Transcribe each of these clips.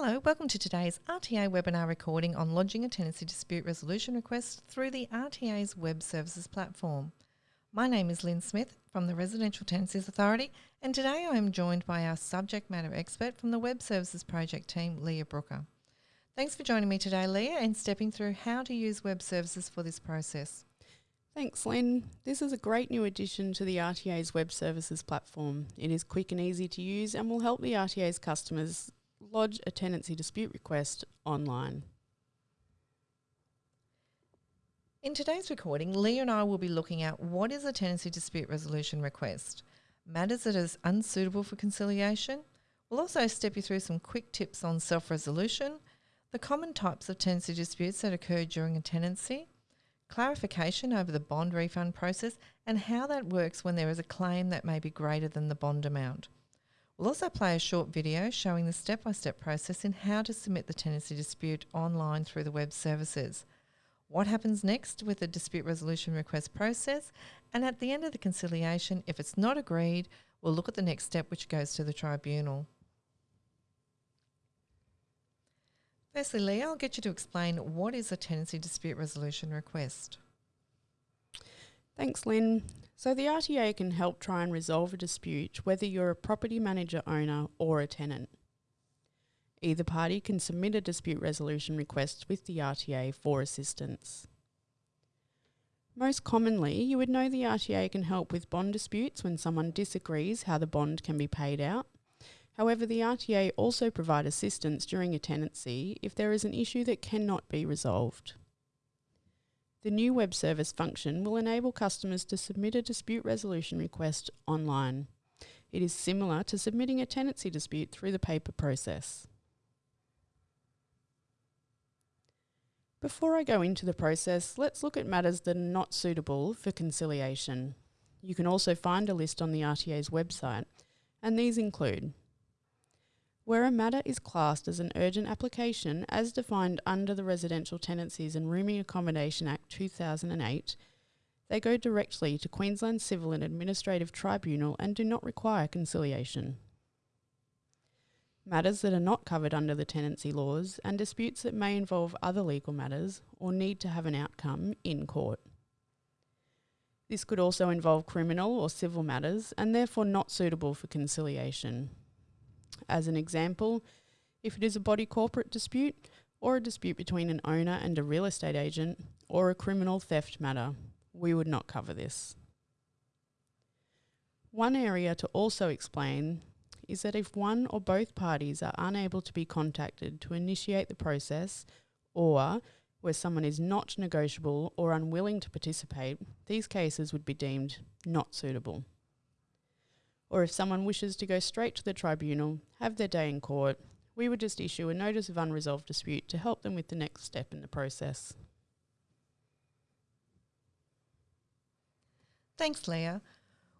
Hello, welcome to today's RTA webinar recording on lodging a tenancy dispute resolution request through the RTA's web services platform. My name is Lynn Smith from the Residential Tenancies Authority, and today I am joined by our subject matter expert from the Web Services Project team, Leah Brooker. Thanks for joining me today, Leah, and stepping through how to use web services for this process. Thanks, Lynn. This is a great new addition to the RTA's web services platform. It is quick and easy to use and will help the RTA's customers lodge a tenancy dispute request online. In today's recording, Leah and I will be looking at what is a tenancy dispute resolution request, matters that is unsuitable for conciliation. We'll also step you through some quick tips on self-resolution, the common types of tenancy disputes that occur during a tenancy, clarification over the bond refund process and how that works when there is a claim that may be greater than the bond amount. We'll also play a short video showing the step-by-step process in how to submit the tenancy dispute online through the web services. What happens next with the dispute resolution request process and at the end of the conciliation, if it's not agreed, we'll look at the next step which goes to the tribunal. Firstly, Leah, I'll get you to explain what is a tenancy dispute resolution request. Thanks, Lynn. So the RTA can help try and resolve a dispute whether you're a property manager owner or a tenant. Either party can submit a dispute resolution request with the RTA for assistance. Most commonly, you would know the RTA can help with bond disputes when someone disagrees how the bond can be paid out. However, the RTA also provide assistance during a tenancy if there is an issue that cannot be resolved. The new web service function will enable customers to submit a dispute resolution request online. It is similar to submitting a tenancy dispute through the paper process. Before I go into the process, let's look at matters that are not suitable for conciliation. You can also find a list on the RTA's website, and these include where a matter is classed as an urgent application as defined under the Residential Tenancies and Rooming Accommodation Act 2008, they go directly to Queensland Civil and Administrative Tribunal and do not require conciliation. Matters that are not covered under the tenancy laws and disputes that may involve other legal matters or need to have an outcome in court. This could also involve criminal or civil matters and therefore not suitable for conciliation. As an example, if it is a body corporate dispute or a dispute between an owner and a real estate agent or a criminal theft matter, we would not cover this. One area to also explain is that if one or both parties are unable to be contacted to initiate the process or where someone is not negotiable or unwilling to participate, these cases would be deemed not suitable or if someone wishes to go straight to the tribunal, have their day in court, we would just issue a notice of unresolved dispute to help them with the next step in the process. Thanks, Leah.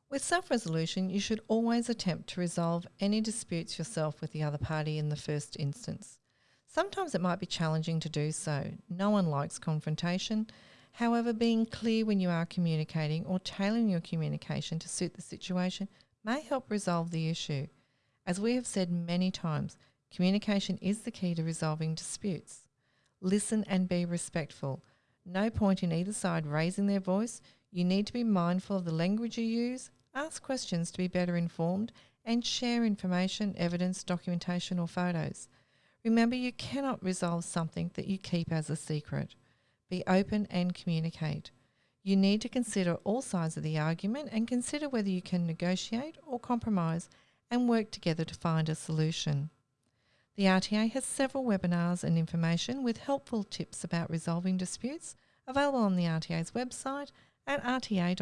With self-resolution, you should always attempt to resolve any disputes yourself with the other party in the first instance. Sometimes it might be challenging to do so. No one likes confrontation. However, being clear when you are communicating or tailoring your communication to suit the situation may help resolve the issue. As we have said many times, communication is the key to resolving disputes. Listen and be respectful. No point in either side raising their voice. You need to be mindful of the language you use, ask questions to be better informed, and share information, evidence, documentation, or photos. Remember, you cannot resolve something that you keep as a secret. Be open and communicate. You need to consider all sides of the argument and consider whether you can negotiate or compromise and work together to find a solution. The RTA has several webinars and information with helpful tips about resolving disputes available on the RTA's website at rta.qld.gov.au.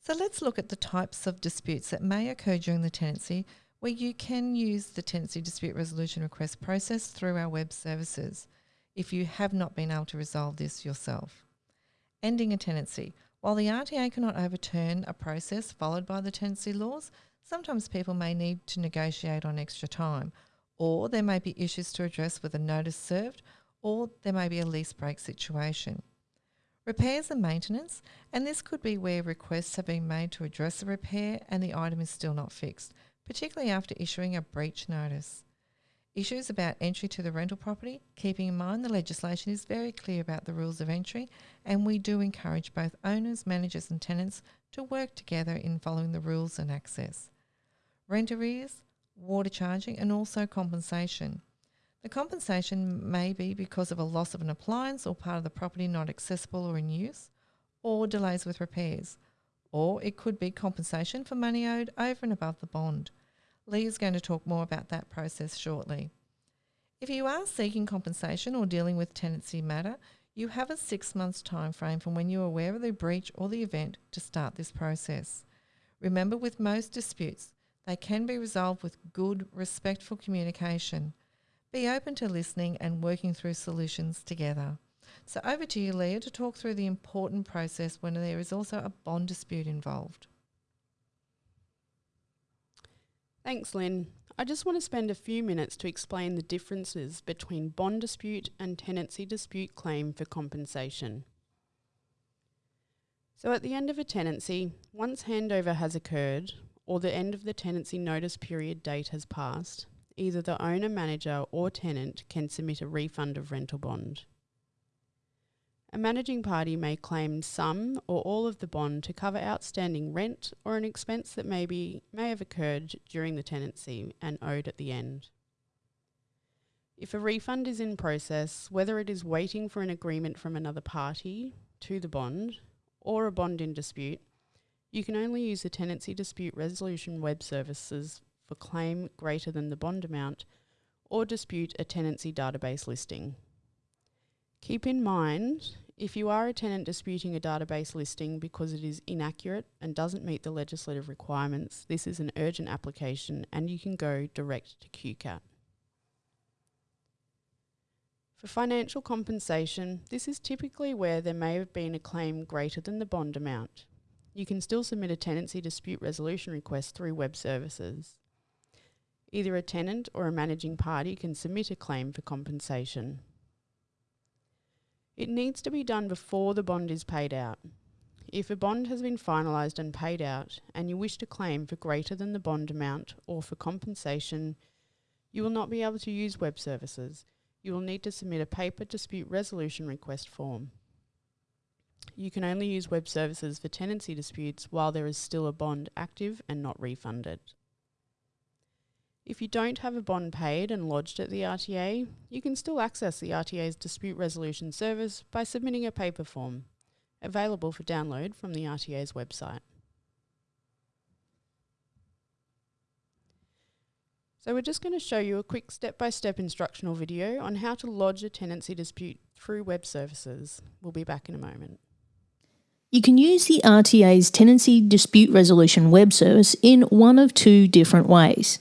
So let's look at the types of disputes that may occur during the tenancy where you can use the tenancy dispute resolution request process through our web services if you have not been able to resolve this yourself. Ending a tenancy. While the RTA cannot overturn a process followed by the tenancy laws, sometimes people may need to negotiate on extra time, or there may be issues to address with a notice served, or there may be a lease break situation. Repairs and maintenance, and this could be where requests have been made to address a repair and the item is still not fixed, particularly after issuing a breach notice. Issues about entry to the rental property, keeping in mind the legislation is very clear about the rules of entry, and we do encourage both owners, managers, and tenants to work together in following the rules and access. Rent arrears, water charging, and also compensation. The compensation may be because of a loss of an appliance or part of the property not accessible or in use, or delays with repairs, or it could be compensation for money owed over and above the bond. Lee is going to talk more about that process shortly. If you are seeking compensation or dealing with tenancy matter, you have a six months time frame from when you are aware of the breach or the event to start this process. Remember, with most disputes, they can be resolved with good, respectful communication. Be open to listening and working through solutions together. So, over to you, Leah, to talk through the important process when there is also a bond dispute involved. Thanks, Lynn. I just want to spend a few minutes to explain the differences between bond dispute and tenancy dispute claim for compensation. So, at the end of a tenancy, once handover has occurred or the end of the tenancy notice period date has passed, either the owner, manager, or tenant can submit a refund of rental bond. A managing party may claim some or all of the bond to cover outstanding rent or an expense that may, be, may have occurred during the tenancy and owed at the end. If a refund is in process, whether it is waiting for an agreement from another party to the bond or a bond in dispute, you can only use the Tenancy Dispute Resolution web services for claim greater than the bond amount or dispute a tenancy database listing. Keep in mind, if you are a tenant disputing a database listing because it is inaccurate and doesn't meet the legislative requirements, this is an urgent application and you can go direct to QCAT. For financial compensation, this is typically where there may have been a claim greater than the bond amount. You can still submit a tenancy dispute resolution request through web services. Either a tenant or a managing party can submit a claim for compensation. It needs to be done before the bond is paid out. If a bond has been finalised and paid out and you wish to claim for greater than the bond amount or for compensation, you will not be able to use web services. You will need to submit a paper dispute resolution request form. You can only use web services for tenancy disputes while there is still a bond active and not refunded. If you don't have a bond paid and lodged at the RTA, you can still access the RTA's dispute resolution service by submitting a paper form, available for download from the RTA's website. So we're just going to show you a quick step-by-step -step instructional video on how to lodge a tenancy dispute through web services. We'll be back in a moment. You can use the RTA's Tenancy Dispute Resolution web service in one of two different ways.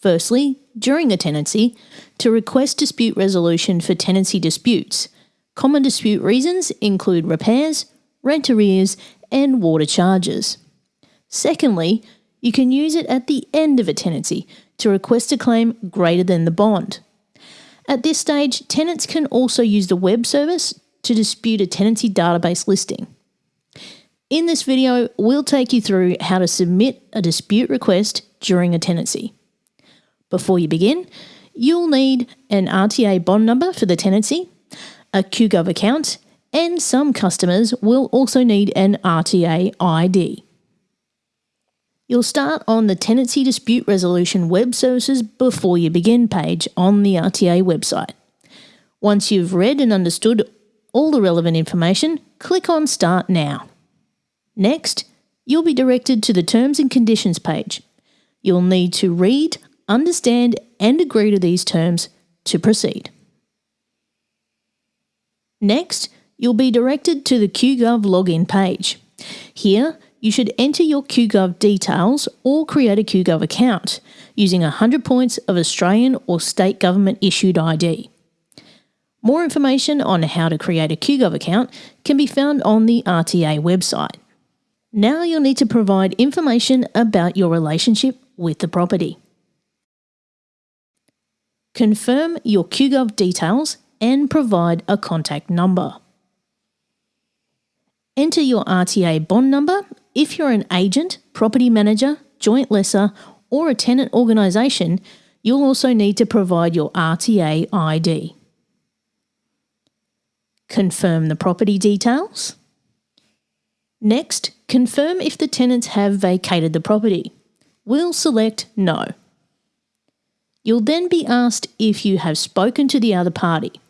Firstly, during a tenancy, to request dispute resolution for tenancy disputes. Common dispute reasons include repairs, rent arrears, and water charges. Secondly, you can use it at the end of a tenancy to request a claim greater than the bond. At this stage, tenants can also use the web service to dispute a tenancy database listing. In this video, we'll take you through how to submit a dispute request during a tenancy. Before you begin, you'll need an RTA bond number for the tenancy, a QGov account, and some customers will also need an RTA ID. You'll start on the Tenancy Dispute Resolution Web Services Before You Begin page on the RTA website. Once you've read and understood all the relevant information, click on Start Now. Next, you'll be directed to the Terms and Conditions page. You'll need to read, understand and agree to these terms to proceed. Next, you'll be directed to the QGov login page. Here, you should enter your QGov details or create a QGov account using 100 points of Australian or state government issued ID. More information on how to create a QGov account can be found on the RTA website. Now you'll need to provide information about your relationship with the property. Confirm your QGov details and provide a contact number. Enter your RTA bond number. If you're an agent, property manager, joint lessor, or a tenant organisation, you'll also need to provide your RTA ID. Confirm the property details. Next, confirm if the tenants have vacated the property. We'll select No. You'll then be asked if you have spoken to the other party.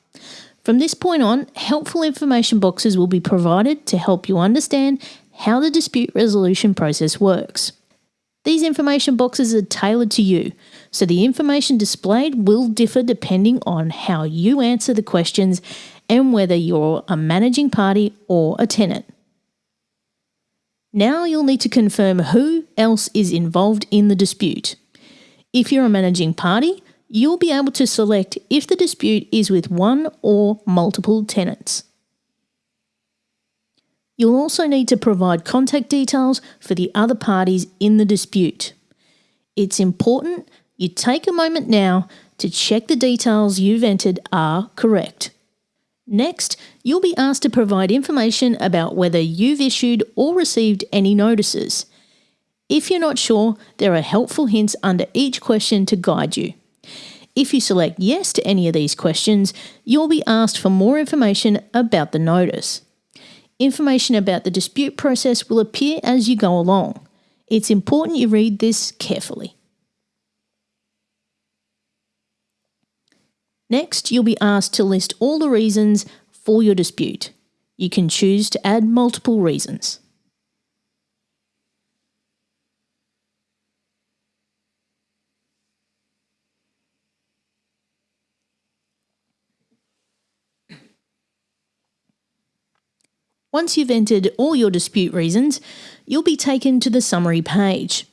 From this point on, helpful information boxes will be provided to help you understand how the dispute resolution process works. These information boxes are tailored to you, so the information displayed will differ depending on how you answer the questions and whether you're a managing party or a tenant. Now you'll need to confirm who else is involved in the dispute. If you're a managing party, you'll be able to select if the dispute is with one or multiple tenants. You'll also need to provide contact details for the other parties in the dispute. It's important you take a moment now to check the details you've entered are correct. Next, you'll be asked to provide information about whether you've issued or received any notices. If you're not sure, there are helpful hints under each question to guide you. If you select yes to any of these questions, you'll be asked for more information about the notice. Information about the dispute process will appear as you go along. It's important you read this carefully. Next, you'll be asked to list all the reasons for your dispute. You can choose to add multiple reasons. Once you've entered all your dispute reasons, you'll be taken to the summary page.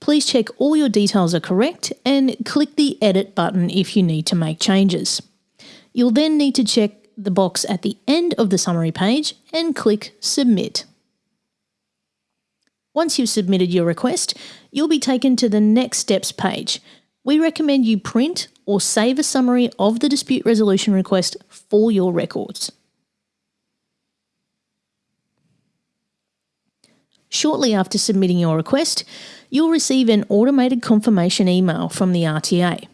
Please check all your details are correct and click the Edit button if you need to make changes. You'll then need to check the box at the end of the summary page and click Submit. Once you've submitted your request, you'll be taken to the Next Steps page. We recommend you print or save a summary of the dispute resolution request for your records. Shortly after submitting your request, you'll receive an automated confirmation email from the RTA.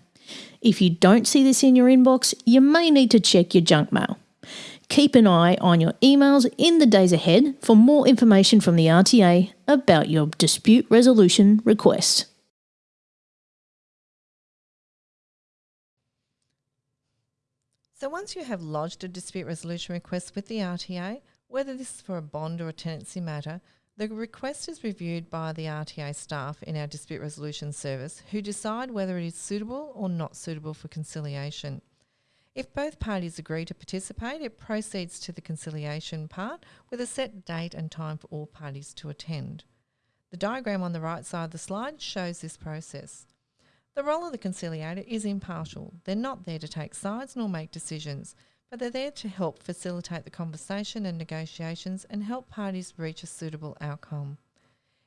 If you don't see this in your inbox, you may need to check your junk mail. Keep an eye on your emails in the days ahead for more information from the RTA about your dispute resolution request. So once you have lodged a dispute resolution request with the RTA, whether this is for a bond or a tenancy matter, the request is reviewed by the RTA staff in our dispute resolution service who decide whether it is suitable or not suitable for conciliation. If both parties agree to participate, it proceeds to the conciliation part with a set date and time for all parties to attend. The diagram on the right side of the slide shows this process. The role of the conciliator is impartial. They're not there to take sides nor make decisions but they're there to help facilitate the conversation and negotiations and help parties reach a suitable outcome.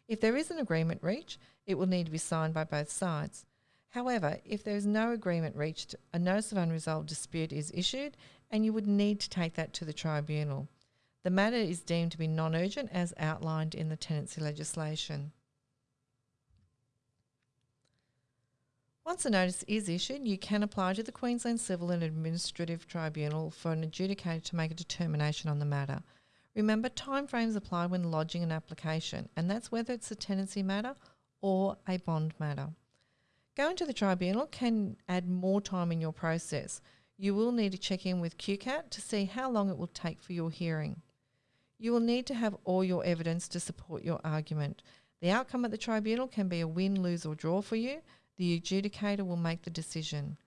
If there is an agreement reached, it will need to be signed by both sides. However, if there is no agreement reached, a notice of unresolved dispute is issued and you would need to take that to the tribunal. The matter is deemed to be non urgent as outlined in the tenancy legislation. Once a notice is issued, you can apply to the Queensland Civil and Administrative Tribunal for an adjudicator to make a determination on the matter. Remember, timeframes apply when lodging an application, and that's whether it's a tenancy matter or a bond matter. Going to the tribunal can add more time in your process. You will need to check in with QCAT to see how long it will take for your hearing. You will need to have all your evidence to support your argument. The outcome at the tribunal can be a win, lose, or draw for you, the adjudicator will make the decision.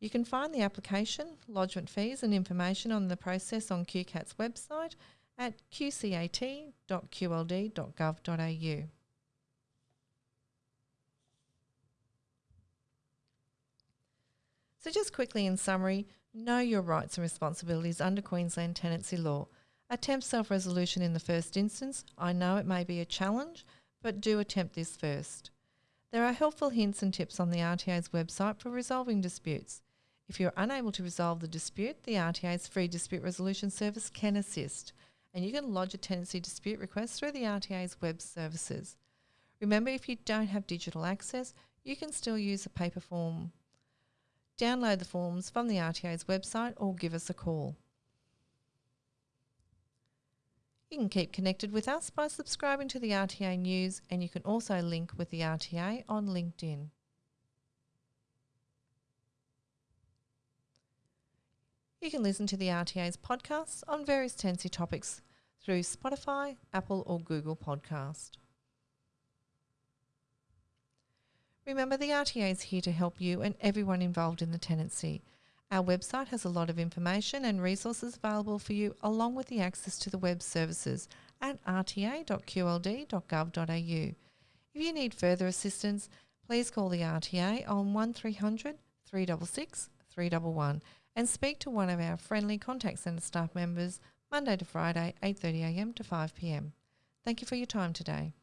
You can find the application, lodgement fees and information on the process on QCAT's website at qcat.qld.gov.au. So just quickly in summary, know your rights and responsibilities under Queensland tenancy law. Attempt self-resolution in the first instance. I know it may be a challenge, but do attempt this first. There are helpful hints and tips on the RTA's website for resolving disputes. If you're unable to resolve the dispute, the RTA's free dispute resolution service can assist. and you can lodge a tenancy dispute request through the RTA's web services. Remember, if you don't have digital access, you can still use a paper form. Download the forms from the RTA's website or give us a call. You can keep connected with us by subscribing to the RTA News, and you can also link with the RTA on LinkedIn. You can listen to the RTA's podcasts on various tenancy topics through Spotify, Apple, or Google Podcast. Remember, the RTA is here to help you and everyone involved in the tenancy. Our website has a lot of information and resources available for you, along with the access to the web services at rta.qld.gov.au. If you need further assistance, please call the RTA on 1300 366 311 and speak to one of our friendly contact centre staff members Monday to Friday, 8.30am to 5pm. Thank you for your time today.